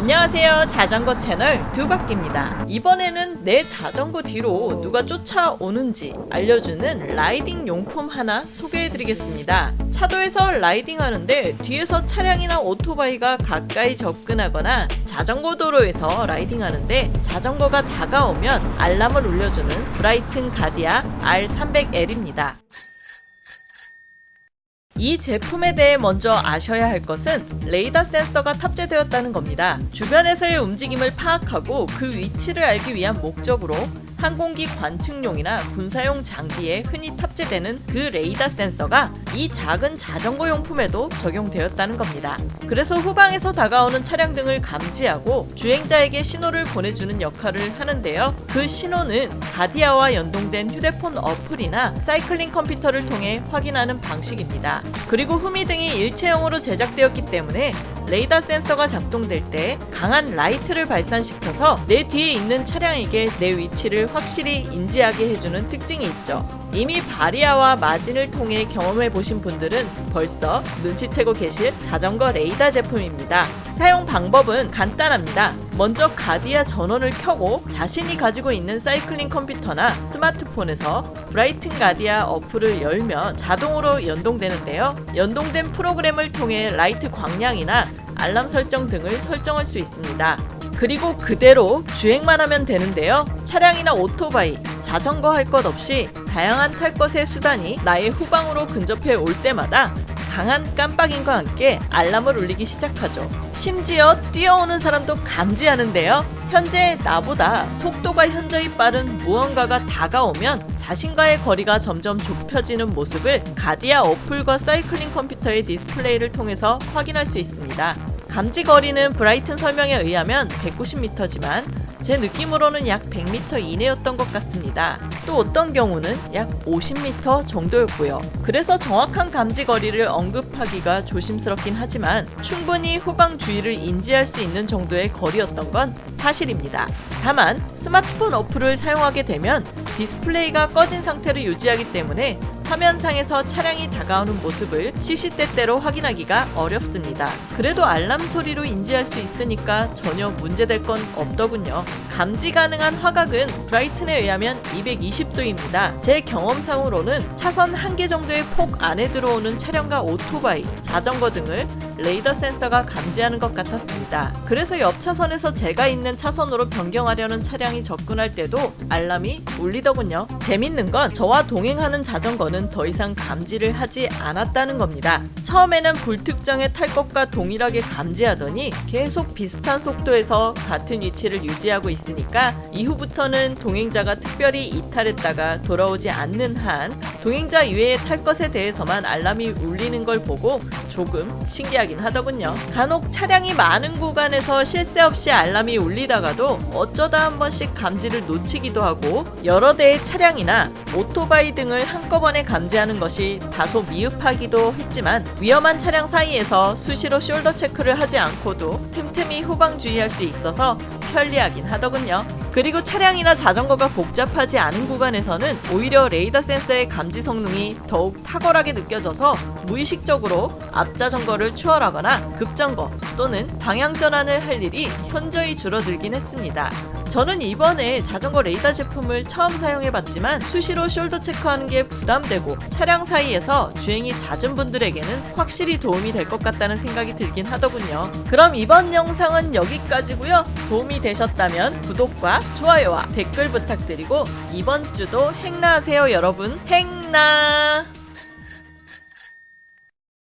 안녕하세요. 자전거 채널 두바퀴입니다. 이번에는 내 자전거 뒤로 누가 쫓아오는지 알려주는 riding 용품 하나 소개해드리겠습니다. 차도에서 riding 하는데 뒤에서 차량이나 오토바이가 가까이 접근하거나 자전거 도로에서 riding 하는데 자전거가 다가오면 알람을 울려주는 Bryton Gardia R300L입니다 이 제품에 대해 먼저 아셔야 할 것은 레이더 센서가 탑재되었다는 겁니다. 주변에서의 움직임을 파악하고 그 위치를 알기 위한 목적으로 항공기 관측용이나 군사용 장비에 흔히 탑재되는 그 레이더 센서가 이 작은 자전거 용품에도 적용되었다는 겁니다. 그래서 후방에서 다가오는 차량 등을 감지하고 주행자에게 신호를 보내주는 역할을 하는데요. 그 신호는 Gardia와 연동된 휴대폰 어플이나 사이클링 컴퓨터를 통해 확인하는 방식입니다. 그리고 후미등이 일체형으로 제작되었기 때문에 레이더 센서가 작동될 때 강한 라이트를 발산시켜서 내 뒤에 있는 차량에게 내 위치를 확실히 인지하게 해주는 특징이 있죠. 이미 Varia와 Magene을 통해 경험해 보신 분들은 벌써 눈치채고 계실 자전거 레이더 제품입니다. 사용 방법은 간단합니다. 먼저 Gardia 전원을 켜고 자신이 가지고 있는 사이클링 컴퓨터나 스마트폰에서 Bryton Gardia 어플을 열면 자동으로 연동되는데요. 연동된 프로그램을 통해 라이트 광량이나 알람 설정 등을 설정할 수 있습니다. 그리고 그대로 주행만 하면 되는데요. 차량이나 오토바이, 자전거 할 것 없이 다양한 탈 것의 수단이 나의 후방으로 근접해 올 때마다 강한 깜빡임과 함께 알람을 울리기 시작하죠. 심지어 뛰어오는 사람도 감지하는데요. 현재 나보다 속도가 현저히 빠른 무언가가 다가오면 자신과의 거리가 점점 좁혀지는 모습을 가디아 어플과 사이클링 컴퓨터의 디스플레이를 통해서 확인할 수 있습니다. 감지 거리는 브라이튼 설명에 의하면 190m지만 제 느낌으로는 약 100m 이내였던 것 같습니다. 또 어떤 경우는 약 50m 정도였고요. 그래서 정확한 감지 거리를 언급하기가 조심스럽긴 하지만 충분히 후방 주위를 인지할 수 있는 정도의 거리였던 건 사실입니다. 다만 스마트폰 어플을 사용하게 되면 디스플레이가 꺼진 상태를 유지하기 때문에 화면상에서 차량이 다가오는 모습을 시시때때로 확인하기가 어렵습니다. 그래도 알람 소리로 인지할 수 있으니까 전혀 문제될 건 없더군요. 감지 가능한 화각은 Bryton에 의하면 220도입니다. 제 경험상으로는 차선 한 개 정도의 폭 안에 들어오는 차량과 오토바이, 자전거 등을 레이더 센서가 감지하는 것 같았습니다. 그래서 옆 차선에서 제가 있는 차선으로 변경하려는 차량이 접근할 때도 알람이 울리더군요. 재밌는 건 저와 동행하는 자전거는 더 이상 감지를 하지 않았다는 겁니다. 처음에는 불특정의 탈 것과 동일하게 감지하더니 계속 비슷한 속도에서 같은 위치를 유지하고 있으니까 이후부터는 동행자가 특별히 이탈했다가 돌아오지 않는 한 동행자 이외에 탈 것에 대해서만 알람이 울리는 걸 보고 조금 신기하 긴 하더군요. 간혹 차량이 많은 구간에서 쉴새 없이 알람이 울리다가도 어쩌다 한 번씩 감지를 놓치기도 하고 여러 대의 차량이나 오토바이 등을 한꺼번에 감지하는 것이 다소 미흡하기도 했지만 위험한 차량 사이에서 수시로 숄더 체크를 하지 않고도 틈틈이 후방 주의할 수 있어서 편리하긴 하더군요. 그리고 차량이나 자전거가 복잡하지 않은 구간에서는 오히려 레이더 센서의 감지 성능이 더욱 탁월하게 느껴져서 무의식적으로 앞자전거를 추월하거나 급정거 또는 방향 전환을 할 일이 현저히 줄어들긴 했습니다. 저는 이번에 자전거 레이더 제품을 처음 사용해봤지만 수시로 숄더 체크하는 게 부담되고 차량 사이에서 주행이 잦은 분들에게는 확실히 도움이 될 것 같다는 생각이 들긴 하더군요. 그럼 이번 영상은 여기까지고요. 도움이 되셨다면 구독과 좋아요와 댓글 부탁드리고 이번 주도 행나하세요 여러분 행나